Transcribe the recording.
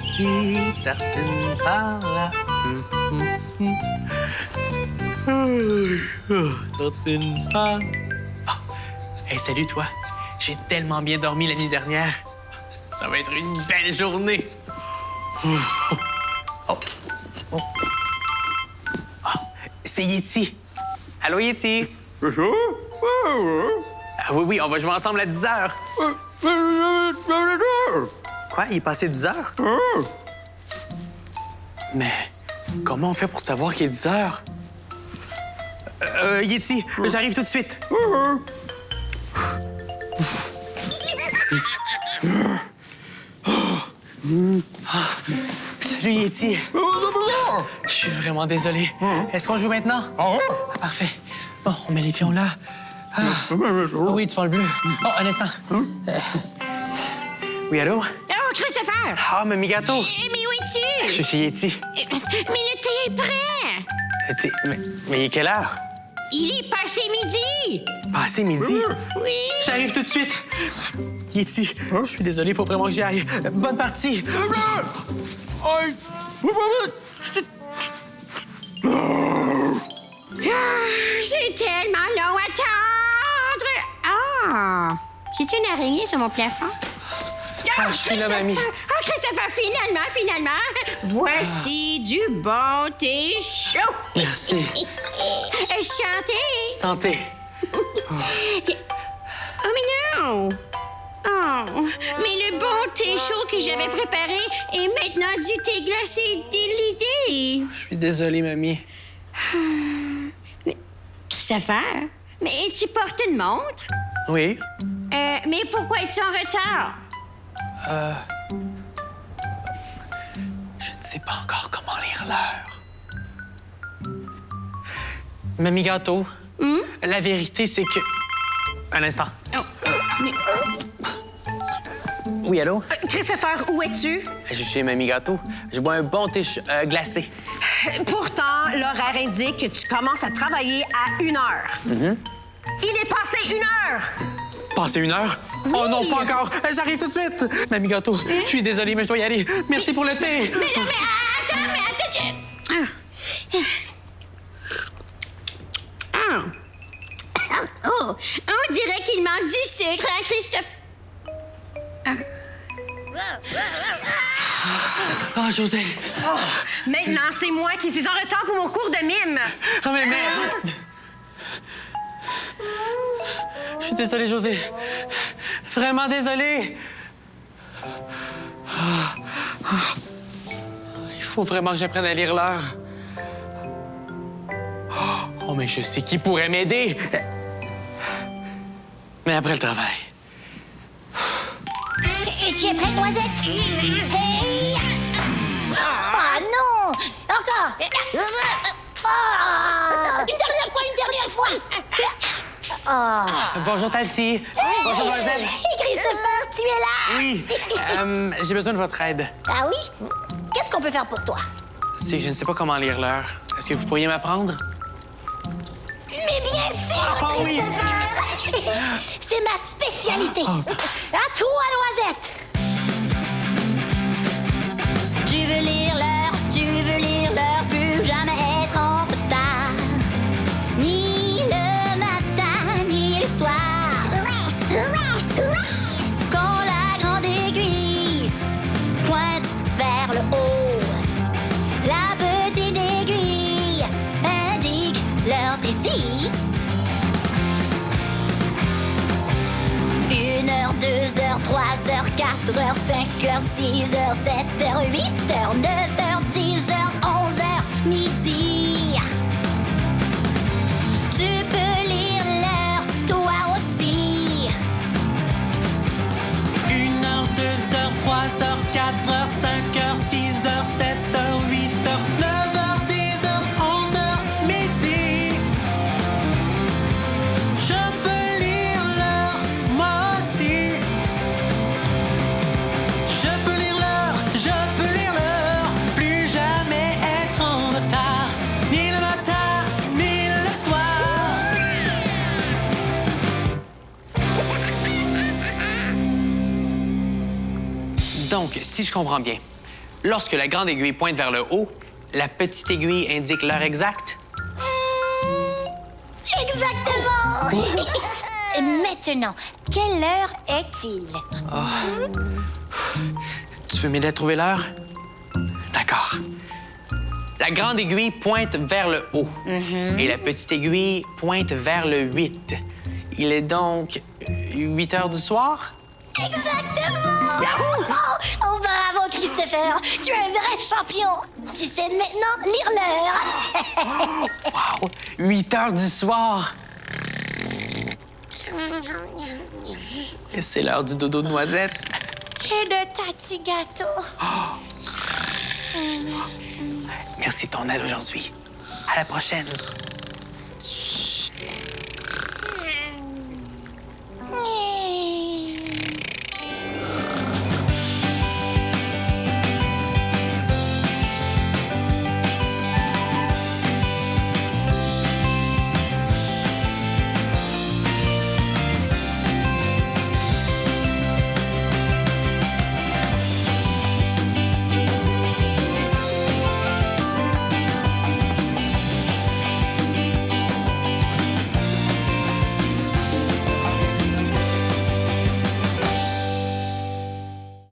par-ci, tartine par-là. Oh, Tartine par... Ah! Hey, salut, toi. J'ai tellement bien dormi la nuit dernière. Ça va être une belle journée. Oh, oh, oh. Ah, c'est Yeti. Allô, Yeti? Ah, oui, oui, on va jouer ensemble à 10 heures. Quoi? Il est passé 10 heures? Mais comment on fait pour savoir qu'il est 10 heures? Euh, Yeti, j'arrive tout de suite. Ah, Salut, Yeti. Je suis vraiment désolé. Est-ce qu'on joue maintenant? Ah, parfait. Bon, on met les pions là. Ah. Oui, tu prends le bleu. Oh, un instant. Euh, Oui, allô? Oh, Christopher! Ah, Mamie Gâteau. Eh, Mais où Je es-tu? suis chez Yeti. Eh, Mais le thé est prêt! Mais, mais il est quelle heure? Il est passé midi! Passé midi? Oui! J'arrive tout de suite. Yeti, je suis désolé, il faut vraiment que j'y aille. Bonne partie. Ah, J'ai tellement long à attendre! Ah! J'ai-tu une araignée sur mon plafond? Ah, je suis là, Christopher! mamie. Ah, Christopher, finalement, finalement! Voici du bon thé chaud! Merci. Euh, Chantez! Santé. Tiens. Oh, mais non! Oh, mais le bon thé chaud que j'avais préparé est maintenant du thé glacé délité. Je suis désolé, mamie. Christopher, mais tu portes une montre? Oui? Euh, mais pourquoi es-tu en retard? Je ne sais pas encore comment lire l'heure. Mamie Gâteau, la vérité, c'est que... Un instant. Oh, mais- Oui, allô? Euh, Christopher, où es-tu? Je suis chez Mamie Gâteau. Je bois un bon thé euh, glacé. Pourtant, l'horaire indique que tu commences à travailler à une heure. Il est passé une heure! Passé une heure? Oh non, pas encore! Euh, J'arrive tout de suite! Mamie Gâteau, je suis désolé, mais je dois y aller. Merci pour le thé! Mais non, mais attends, mais attends, je... Ah. Ah. Oh, on dirait qu'il manque du sucre, hein, Christophe? Ah, José! Maintenant, c'est moi qui suis en retard pour mon cours de mime. Ah, mais merde! Je suis désolé, José. Vraiment désolé. Il faut vraiment que j'apprenne à lire l'heure. Oh, mais je sais qui pourrait m'aider. Mais après le travail. Es-tu es prête, Noisette? Hey Ah non Encore Une dernière fois, une dernière fois Ah Bonjour, Talcy. Bonjour, Noisette. Et Christopher, tu es là Oui, euh, j'ai besoin de votre aide. Ah oui? Qu'est-ce qu'on peut faire pour toi? C'est que je ne sais pas comment lire l'heure. Est-ce que vous pourriez m'apprendre? Mais bien sûr, Ah oui. C'est ma spécialité À toi, Noisette Une heure, deux heures, trois heures, quatre heures, cinq heures, six heures, sept heures, huit heures, neuf heures, dix Donc, si je comprends bien, Lorsque la grande aiguille pointe vers le haut, la petite aiguille indique l'heure exacte? Exactement! Et Maintenant, quelle heure est-il? Tu veux m'aider à trouver l'heure? D'accord. La grande aiguille pointe vers le haut et la petite aiguille pointe vers le 8. Il est donc 8 heures du soir? Exactement! Oh, oh, bravo, Christopher! Tu es un vrai champion! Tu sais maintenant lire l'heure! Wow! 8 heures du soir! Et c'est l'heure du dodo de noisette. Et de ta petit gâteau! Merci de ton aide aujourd'hui. À la prochaine.